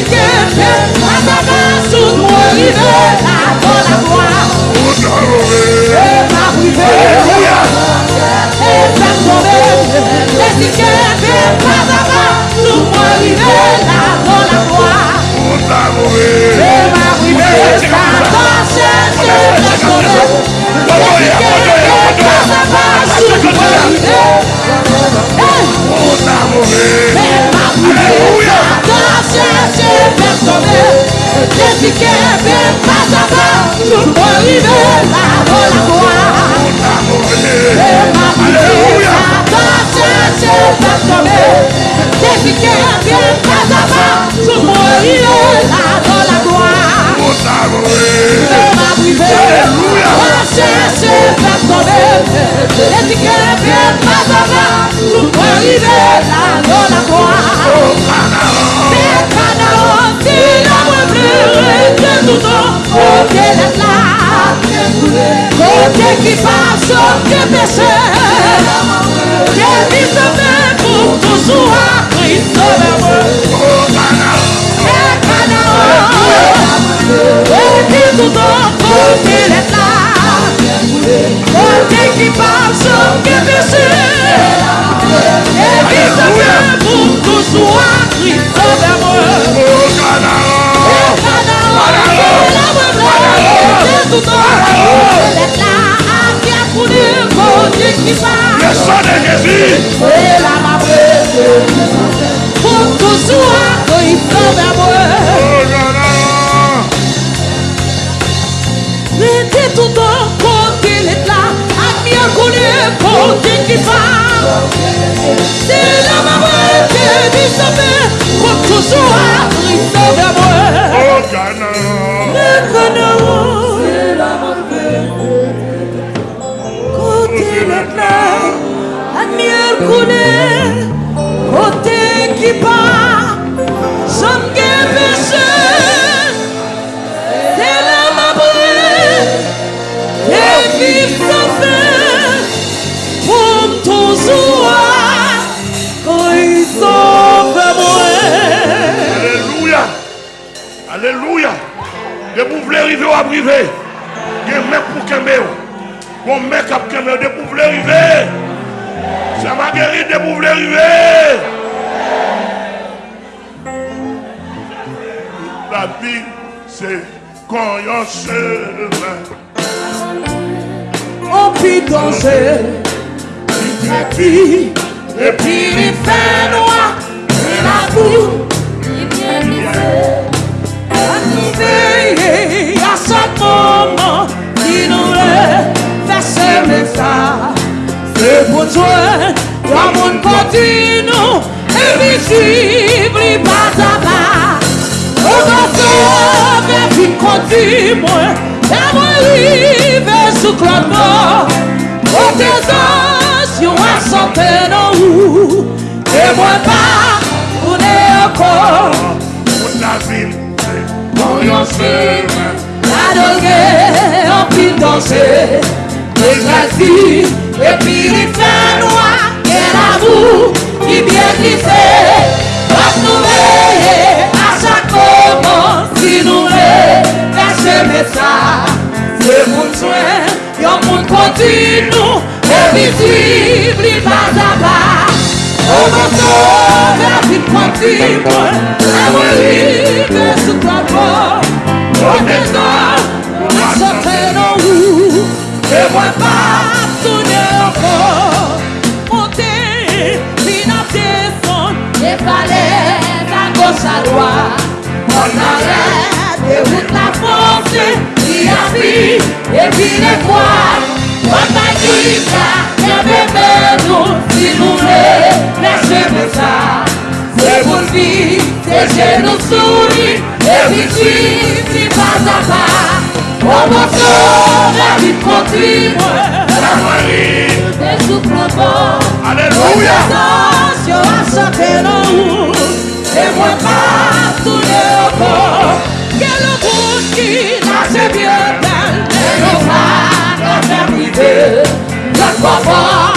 Desi Desde que é bem passada, não pode ver. Toutan, kote let la Vous voulez arriver ou arriver. Il y a un mec pour qu'aimer. Bon mec pour qu'aimer. De vous voulez arriver. Ça m'a guéri de vous voulez arriver. La vie, c'est quand on se On pi danse Di E pi li fè noa E la bou maman Ni nou le fese me sa Se pou twen Kwa moun poti nou E mi suiv li bata ba O bata Ve fin konti mwen E mwen li ve sou klan mwen O te zans Yon a sante nan ou E mwen pa Ou ne akon Ou na vin Ou yon se adoge, anpil danse, e grasi, epi li fè noua, gen avou, ki bie glise, bak nou veye, a chak koman, si nou veye, fè cheme sa, se moun chwen, yon moun kontinu, evitib li bazaba, O monsou, la vin pwanti mwen, la mwen li, mwen sou kwa mwen, mwen mwen mwen, Rosaroa, Monaré, eu la força e a fim, e vire qua, quanta guita, e bebendo, se não lê, nasce pensar, se volvi, se genusuri, e vici, se pasava, como sona di potrimo, la a Gesù provò, alleluia, aleluia, io a sapere, laissez-moi pas tout le corps. Que le monde qui marche bien dans les naufrages terminés, notre confort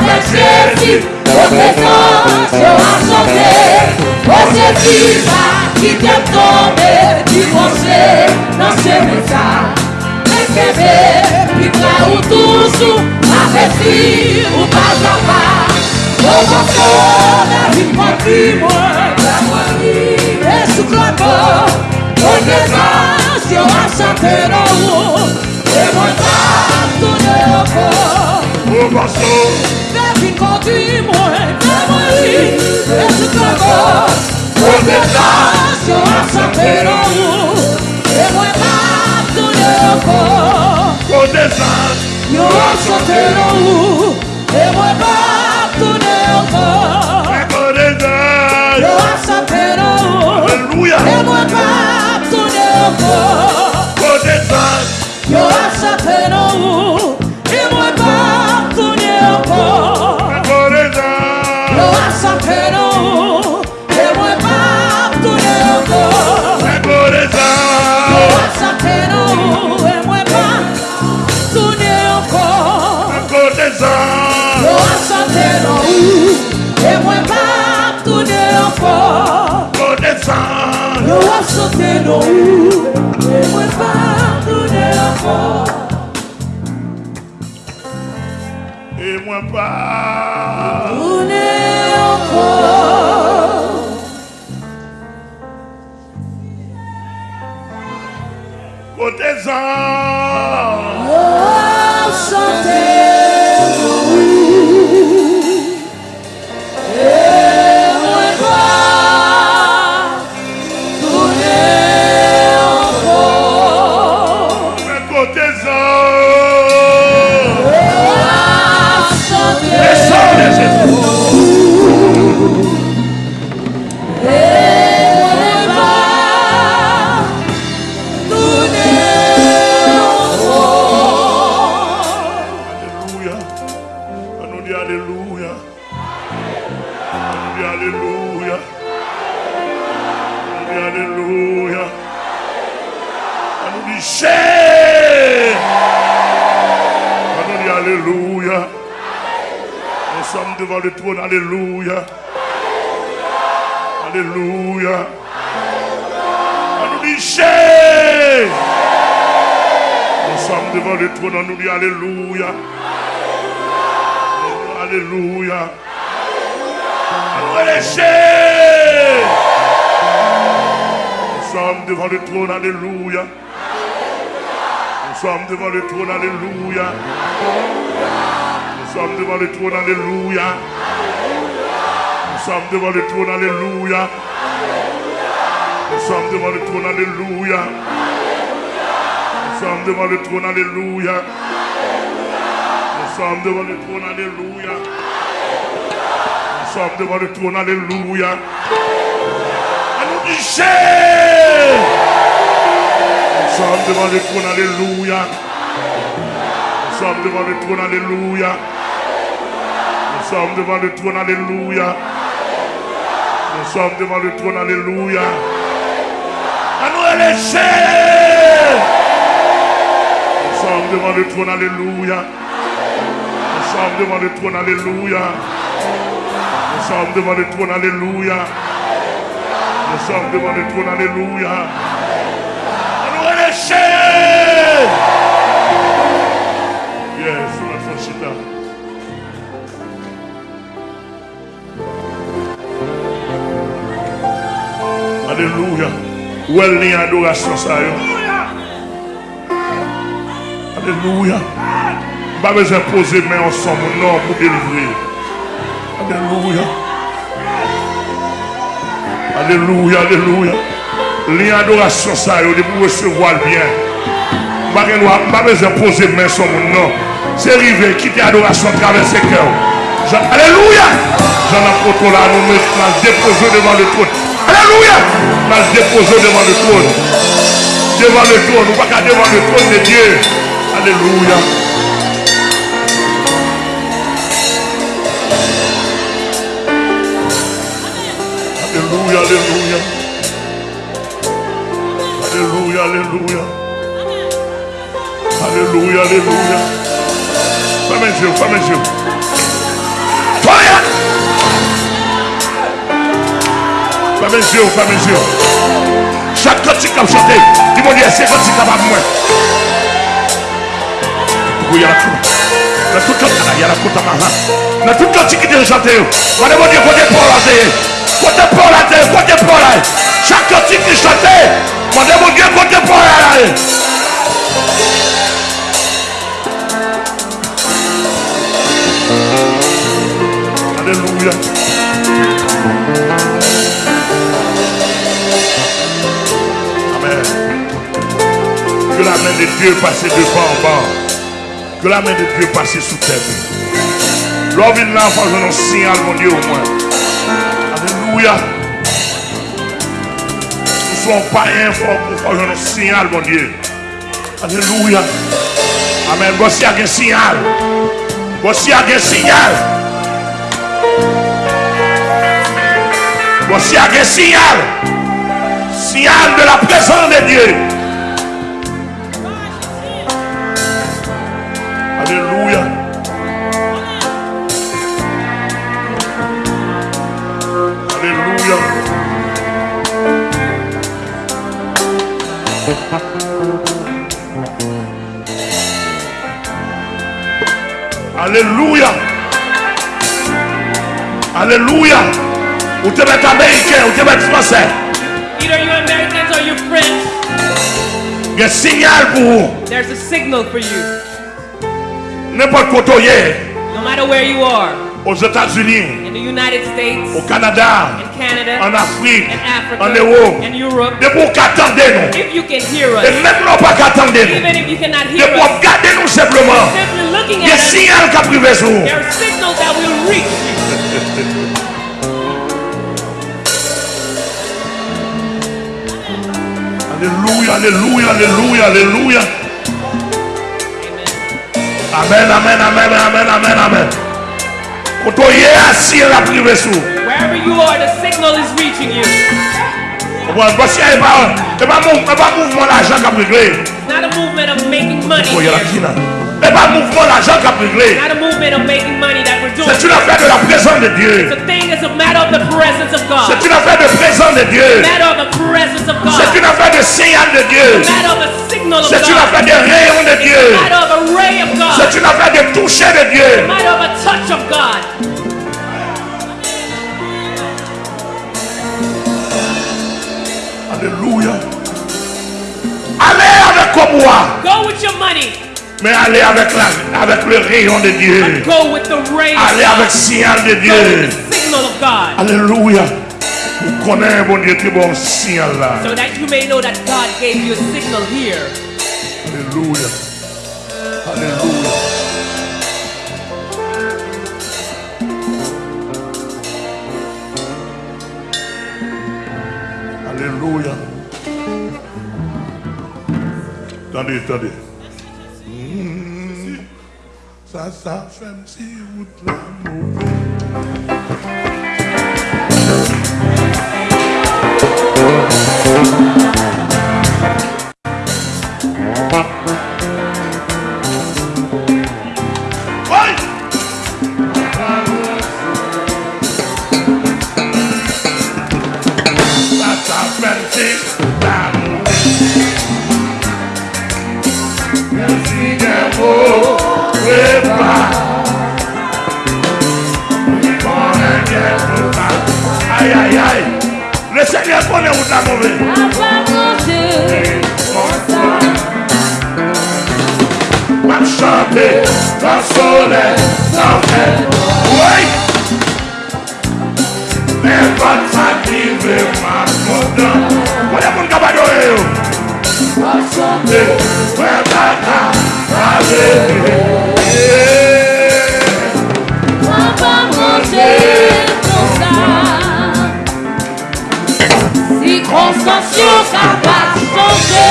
avec Jésus, notre essence a changé. Oh Jésus, va qui t'aime tomber, divorcer dans ce message. Escrever, puis là où toujours, avec lui, ou pas o pas. Oh, mon cœur, la vie, moi, dis-moi. Eu abrazatero He voltato nel cuore Un bacio Dentro di me, devo lì E tu cago Vuoi llegaste abrazatero eu voltato nel cuore Vuoi llegaste Io abrazatero He voltato nel cuore Ecco l'esato Io abrazatero Alleluia He voltato non Et moi pardonner encore Et moi pardonner encore Côté-en oh, santé devant le trône. Alléluia. Alléluia. On nous sommes devant le trône, on Alléluia. Alléluia. Alléluia. Nous sommes devant le trône, Alléluia. Nous sommes devant le trône, Alléluia. Sommes devant le trône, Alléluia. Nous sommes devant le trône, Alléluia. Nous sommes devant le trône, Alléluia. Nous sommes devant le trône, Alléluia. Nous sommes devant le trône, Alléluia. Nous sommes devant le trône, Alléluia. Nous sommes devant le trône, Alléluia. Nous sommes devant le trône, Alléluia. Nous sommes devant le trône, Alléluia. Nous sommes devant le trône, Alléluia. À nous. Nous sommes devant le trône, Alléluia. Nous sommes devant le trône, Alléluia. Nous sommes devant le trône, Alléluia. Nous sommes devant le trône, Alléluia. Nous les chers. Yes, notre chita. Alléluia. Où est le lien d'adoration ça yo? Alléluia. Pas besoin de poser main ensemble, non, pour délivrer. Alléluia. Alléluia, alléluia. Lien d'adoration ça yo, de pour recevoir le bien. Pas besoin- de poser main sur mon nom. C'est arrivé, quitter l'adoration, traverser le cœur. Alléluia. J'en apôtre là, nous mettons déposer devant le trône. Aleluia! Mas depois eu demando tudo. Demando tudo. Para devant demando tudo de Deus. Aleluia. Aleluia, aleluia. Aleluia, aleluia. Aleluia, aleluia. Amém, Gil, amém, Gil. Fame zyo, fame zyo Chak kotik kap chante Di mouni ese kotik kap ap mwen Pou yara kou Nan tout kotik ala yara kou tamaha Nan tout kotik ki de chante yo Mane mouni kote pou la de Kote pou la de, kote pou la Chak kotik ki chante Mane mouni kote pou la de Aleluya Que la main de Dieu passe de bas en bas. Que la main de Dieu passe sous tête. L'homme il là, faut un signal, mon Dieu, au moins. Alléluia. Nous ne sommes pas informés faire un signal, mon Dieu. Alléluia. Amen. Voici un signal. Voici un signal. Voici un signal. Signal de la présence de Dieu. Alléluia. Alléluia. Ou te mettre américain, ou te mettre français. Either you Americans or you French, Il y a signal pour vous. there's a signal for you. N'importe quoi tu es, No matter where you are, aux États-Unis, in the United States, au Canada, in Canada, en Afrique, in Africa, en Europe. in Europe, De pour qu'attendez nous. if you can hear Et us, même non pas qu'attendez nous. even if you cannot De hear pour us, regarder nous simplement. simply looking Il y a un at us, signal qui a privé sur vous. there are signals that will reach you. Alléluia, alléluia, alléluia, alléluia. Amen. Amen, amen, amen, amen, amen, Koto ye asi la prive sou. Wherever you are, the signal is reaching you. Mwen basi e pa, e pa mou, e pa mouvman la jan kap regle. Not a movement of making money oh, here. Kina. E pa mouvman la jan kap regle. Not a movement of making money that we're doing. C'est une affaire de la présence de Dieu. It's a thing is a matter of the presence of God. C'est une affaire de présence de Dieu. matter of the presence of God. C'est une affaire de signal de Dieu. matter of a signal of C'est une God. affaire de rayon de Dieu. matter of a ray of God. C'est une affaire de toucher de Dieu. matter of a touch of God. Alléluia. Allez avec moi. Go with your money. Mais allez avec, la, avec le rayon de Dieu. Go with the ray of Allez avec le signal de Dieu of God. Hallelujah. So that you may know that God gave you a signal here. Hallelujah. Hallelujah. Hallelujah. Attendez, attendez. Solen, Solen, wake! Never time livre, mas mudam. Olha mundo trabalhou eu. Passando, vai dar, fazer. Quando você dançar, se constante o capaz, você.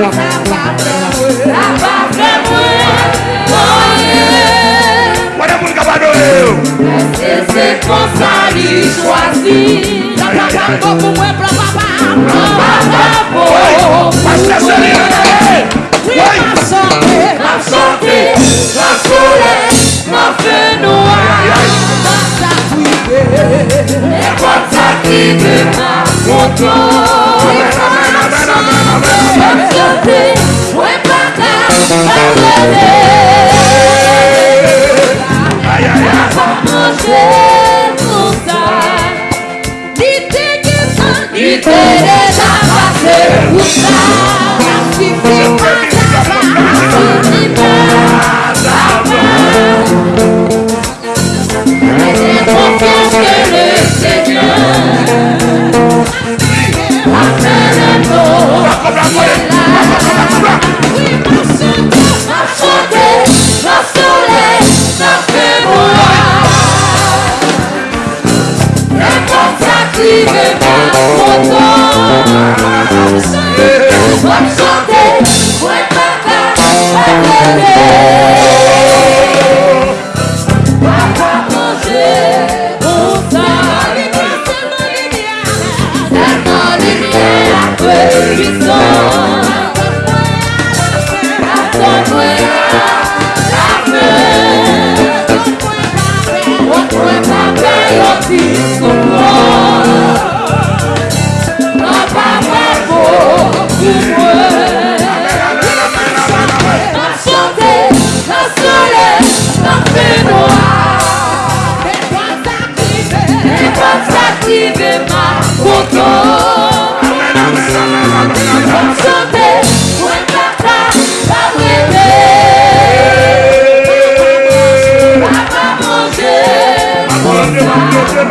Capaz, capaz, capaz, capaz. Mese se konsa li chwazi La plakako pou mwen plapapa Plapapa Mese se li Oui, ma chante, ma chante Ma soule, ma fe noa Ma sa kouye E kwa sa kibe ma konto Amen, amen, amen, amen Ma chante, mwen plakapa Ma chante podemos dar. Ni te quema, ni te deja hacer usar. Ni te quema.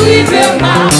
impossível mal.